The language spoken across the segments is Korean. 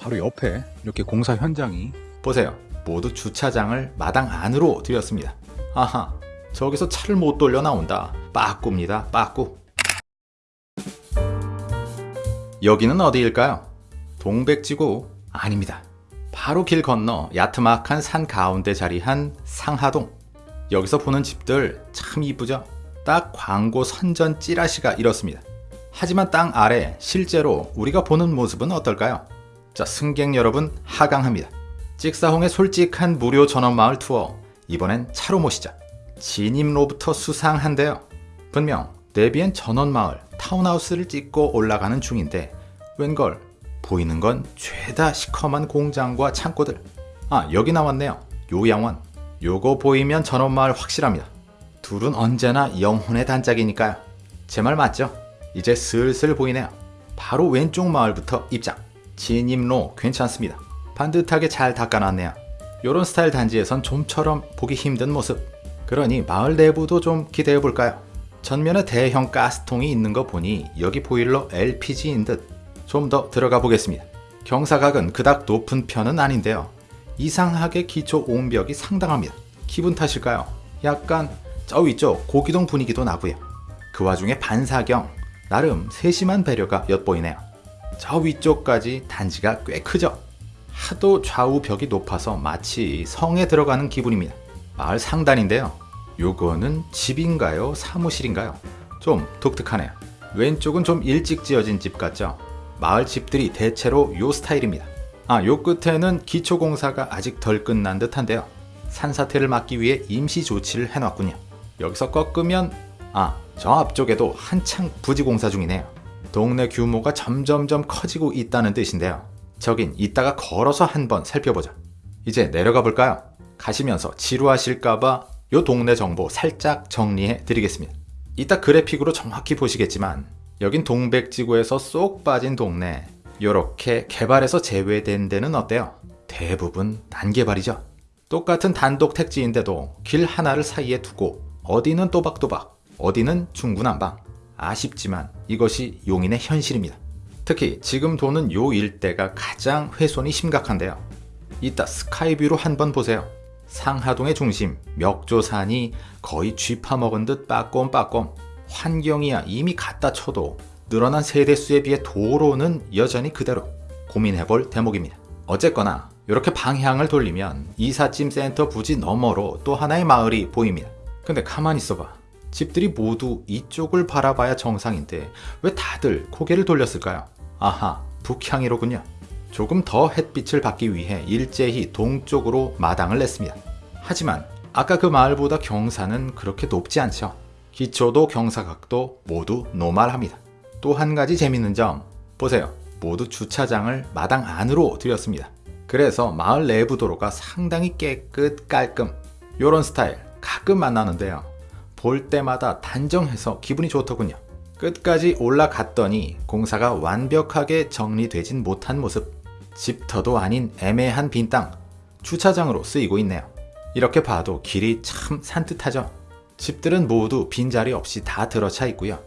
바로 옆에 이렇게 공사 현장이 보세요. 모두 주차장을 마당 안으로 들였습니다. 아하, 저기서 차를 못 돌려 나온다. 빠꾸입니다. 빠꾸. 여기는 어디일까요? 동백지구 아닙니다. 바로 길 건너 야트막한 산 가운데 자리한 상하동. 여기서 보는 집들 참 이쁘죠? 딱 광고 선전 찌라시가 이렇습니다. 하지만 땅 아래 실제로 우리가 보는 모습은 어떨까요? 자, 승객 여러분 하강합니다. 찍사홍의 솔직한 무료 전원마을 투어 이번엔 차로 모시자. 진입로부터 수상한데요. 분명 데비엔 전원마을 타운하우스를 찍고 올라가는 중인데 웬걸 보이는 건 죄다 시커먼 공장과 창고들. 아 여기 나왔네요. 요양원. 요거 보이면 전원마을 확실합니다. 둘은 언제나 영혼의 단짝이니까요. 제 말 맞죠? 이제 슬슬 보이네요. 바로 왼쪽 마을부터 입장. 진입로 괜찮습니다. 반듯하게 잘 닦아놨네요. 요런 스타일 단지에선 좀처럼 보기 힘든 모습. 그러니 마을 내부도 좀 기대해 볼까요? 전면에 대형 가스통이 있는 거 보니 여기 보일러 LPG인 듯. 좀 더 들어가 보겠습니다. 경사각은 그닥 높은 편은 아닌데요. 이상하게 기초 옹벽이 상당합니다. 기분 탓일까요? 약간 저 위쪽 고기동 분위기도 나고요. 그 와중에 반사경, 나름 세심한 배려가 엿보이네요. 저 위쪽까지 단지가 꽤 크죠? 하도 좌우 벽이 높아서 마치 성에 들어가는 기분입니다. 마을 상단인데요. 요거는 집인가요? 사무실인가요? 좀 독특하네요. 왼쪽은 좀 일찍 지어진 집 같죠? 마을 집들이 대체로 요 스타일입니다. 아, 요 끝에는 기초공사가 아직 덜 끝난 듯한데요. 산사태를 막기 위해 임시 조치를 해놨군요. 여기서 꺾으면 아, 저 앞쪽에도 한창 부지 공사 중이네요. 동네 규모가 점점점 커지고 있다는 뜻인데요. 저긴 이따가 걸어서 한번 살펴보자. 이제 내려가 볼까요? 가시면서 지루하실까봐 요 동네 정보 살짝 정리해 드리겠습니다. 이따 그래픽으로 정확히 보시겠지만 여긴 동백지구에서 쏙 빠진 동네 요렇게 개발에서 제외된 데는 어때요? 대부분 단개발이죠. 똑같은 단독 택지인데도 길 하나를 사이에 두고 어디는 또박또박 어디는 중구난방 아쉽지만 이것이 용인의 현실입니다. 특히 지금 도는 요 일대가 가장 훼손이 심각한데요. 이따 스카이뷰로 한번 보세요. 상하동의 중심 멱조산이 거의 쥐파먹은 듯 빠꼼빠꼼 환경이야 이미 갖다 쳐도 늘어난 세대수에 비해 도로는 여전히 그대로 고민해볼 대목입니다. 어쨌거나 이렇게 방향을 돌리면 이삿짐 센터 부지 너머로 또 하나의 마을이 보입니다. 근데 가만히 있어봐. 집들이 모두 이쪽을 바라봐야 정상인데 왜 다들 고개를 돌렸을까요? 아하, 북향이로군요. 조금 더 햇빛을 받기 위해 일제히 동쪽으로 마당을 냈습니다. 하지만 아까 그 마을보다 경사는 그렇게 높지 않죠. 기초도 경사각도 모두 노말합니다. 또 한 가지 재밌는 점 보세요. 모두 주차장을 마당 안으로 들였습니다. 그래서 마을 내부 도로가 상당히 깨끗 깔끔 요런 스타일 가끔 만나는데요. 볼 때마다 단정해서 기분이 좋더군요. 끝까지 올라갔더니 공사가 완벽하게 정리되진 못한 모습. 집터도 아닌 애매한 빈 땅. 주차장으로 쓰이고 있네요. 이렇게 봐도 길이 참 산뜻하죠. 집들은 모두 빈자리 없이 다 들어차 있고요.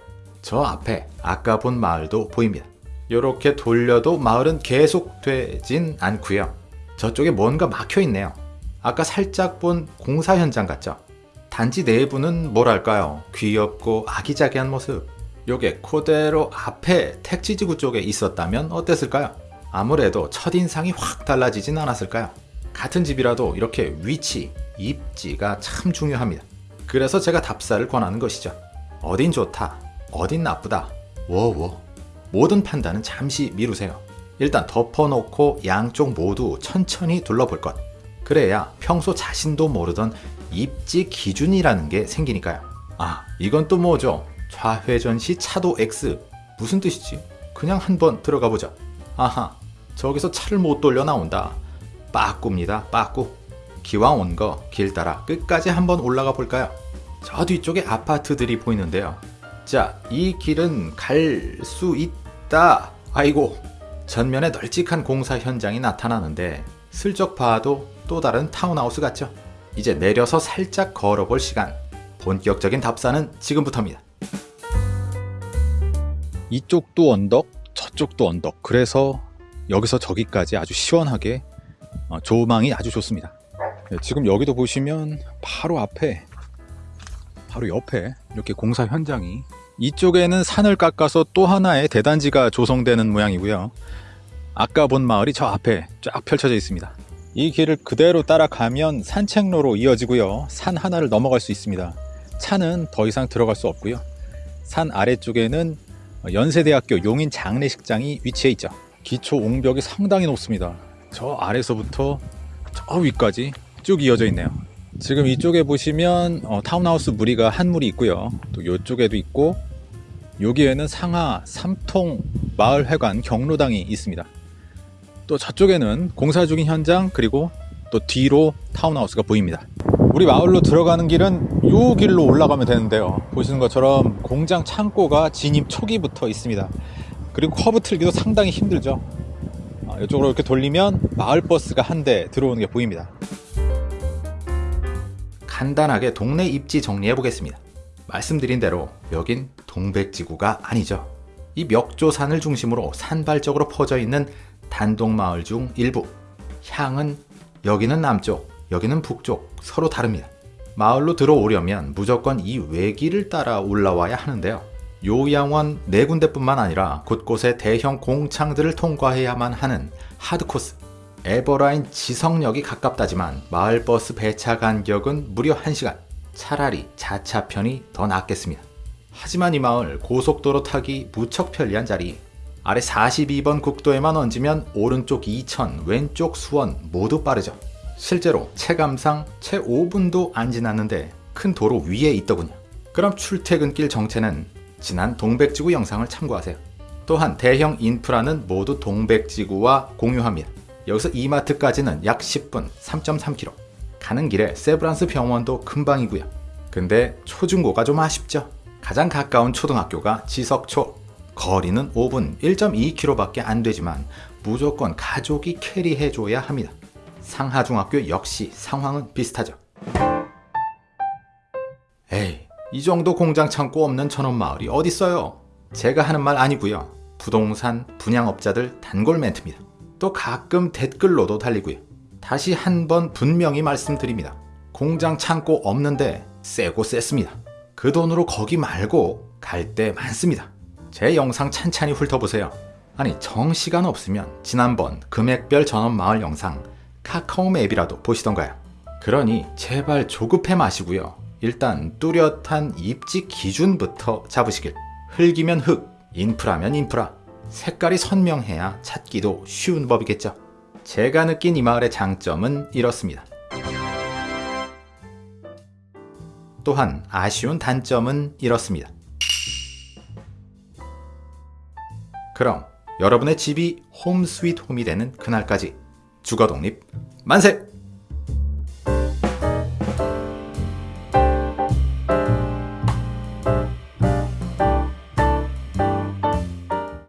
저 앞에 아까 본 마을도 보입니다. 이렇게 돌려도 마을은 계속 되진 않고요. 저쪽에 뭔가 막혀 있네요. 아까 살짝 본 공사 현장 같죠? 단지 내부는 뭐랄까요? 귀엽고 아기자기한 모습. 요게 그대로 앞에 택지지구 쪽에 있었다면 어땠을까요? 아무래도 첫인상이 확 달라지진 않았을까요? 같은 집이라도 이렇게 위치, 입지가 참 중요합니다. 그래서 제가 답사를 권하는 것이죠. 어딘 좋다, 어딘 나쁘다, 워워. 모든 판단은 잠시 미루세요. 일단 덮어놓고 양쪽 모두 천천히 둘러볼 것. 그래야 평소 자신도 모르던 입지 기준이라는 게 생기니까요. 아, 이건 또 뭐죠? 좌회전 시 차도 X. 무슨 뜻이지? 그냥 한번 들어가 보자. 아하, 저기서 차를 못 돌려 나온다. 빠꾸입니다, 빠꾸. 기왕 온 거 길 따라 끝까지 한번 올라가 볼까요? 저 뒤쪽에 아파트들이 보이는데요. 자, 이 길은 갈 수 있다. 아이고, 전면에 널찍한 공사 현장이 나타나는데 슬쩍 봐도 또 다른 타운하우스 같죠? 이제 내려서 살짝 걸어볼 시간. 본격적인 답사는 지금부터입니다. 이쪽도 언덕, 저쪽도 언덕. 그래서 여기서 저기까지 아주 시원하게 어, 조망이 아주 좋습니다. 네, 지금 여기도 보시면 바로 앞에 바로 옆에 이렇게 공사 현장이 이쪽에는 산을 깎아서 또 하나의 대단지가 조성되는 모양이고요. 아까 본 마을이 저 앞에 쫙 펼쳐져 있습니다. 이 길을 그대로 따라가면 산책로로 이어지고요. 산 하나를 넘어갈 수 있습니다. 차는 더 이상 들어갈 수 없고요. 산 아래쪽에는 연세대학교 용인 장례식장이 위치해 있죠. 기초 옹벽이 상당히 높습니다. 저 아래서부터 저 위까지 쭉 이어져 있네요. 지금 이쪽에 보시면 어, 타운하우스 무리가 한 무리 있고요. 또 이쪽에도 있고 여기에는 상하 삼통 마을회관 경로당이 있습니다. 또 저쪽에는 공사 중인 현장 그리고 또 뒤로 타운하우스가 보입니다. 우리 마을로 들어가는 길은 이 길로 올라가면 되는데요. 보시는 것처럼 공장 창고가 진입 초기부터 있습니다. 그리고 커브 틀기도 상당히 힘들죠. 아, 이쪽으로 이렇게 돌리면 마을 버스가 한 대 들어오는 게 보입니다. 간단하게 동네 입지 정리해 보겠습니다. 말씀드린 대로 여긴 동백지구가 아니죠. 이 멱조산을 중심으로 산발적으로 퍼져 있는 단독마을 중 일부. 향은 여기는 남쪽, 여기는 북쪽 서로 다릅니다. 마을로 들어오려면 무조건 이 외길을 따라 올라와야 하는데요. 요양원 네 군데뿐만 아니라 곳곳에 대형 공창들을 통과해야만 하는 하드코스. 에버라인 지성역이 가깝다지만 마을버스 배차 간격은 무려 1시간. 차라리 자차편이 더 낫겠습니다. 하지만 이 마을 고속도로 타기 무척 편리한 자리. 아래 42번 국도에만 얹으면 오른쪽 이천, 왼쪽 수원 모두 빠르죠. 실제로 체감상 채 5분도 안 지났는데 큰 도로 위에 있더군요. 그럼 출퇴근길 정체는 지난 동백지구 영상을 참고하세요. 또한 대형 인프라는 모두 동백지구와 공유합니다. 여기서 이마트까지는 약 10분, 3.3km. 가는 길에 세브란스 병원도 금방이고요. 근데 초중고가 좀 아쉽죠. 가장 가까운 초등학교가 지석초. 거리는 5분, 1.2km밖에 안 되지만 무조건 가족이 캐리해줘야 합니다. 상하중학교 역시 상황은 비슷하죠. 에이, 이 정도 공장 창고 없는 천원 마을이 어딨어요? 제가 하는 말 아니고요. 부동산 분양업자들 단골 멘트입니다. 또 가끔 댓글로도 달리고요. 다시 한 번 분명히 말씀드립니다. 공장 창고 없는데 세고 셌습니다. 그 돈으로 거기 말고 갈데 많습니다. 제 영상 찬찬히 훑어보세요. 아니 정시간 없으면 지난번 금액별 전원 마을 영상 카카오 맵이라도 보시던가요. 그러니 제발 조급해 마시고요. 일단 뚜렷한 입지 기준부터 잡으시길. 흙이면 흙, 인프라면 인프라. 색깔이 선명해야 찾기도 쉬운 법이겠죠. 제가 느낀 이 마을의 장점은 이렇습니다. 또한 아쉬운 단점은 이렇습니다. 그럼 여러분의 집이 home sweet home이 되는 그날까지 주거 독립 만세!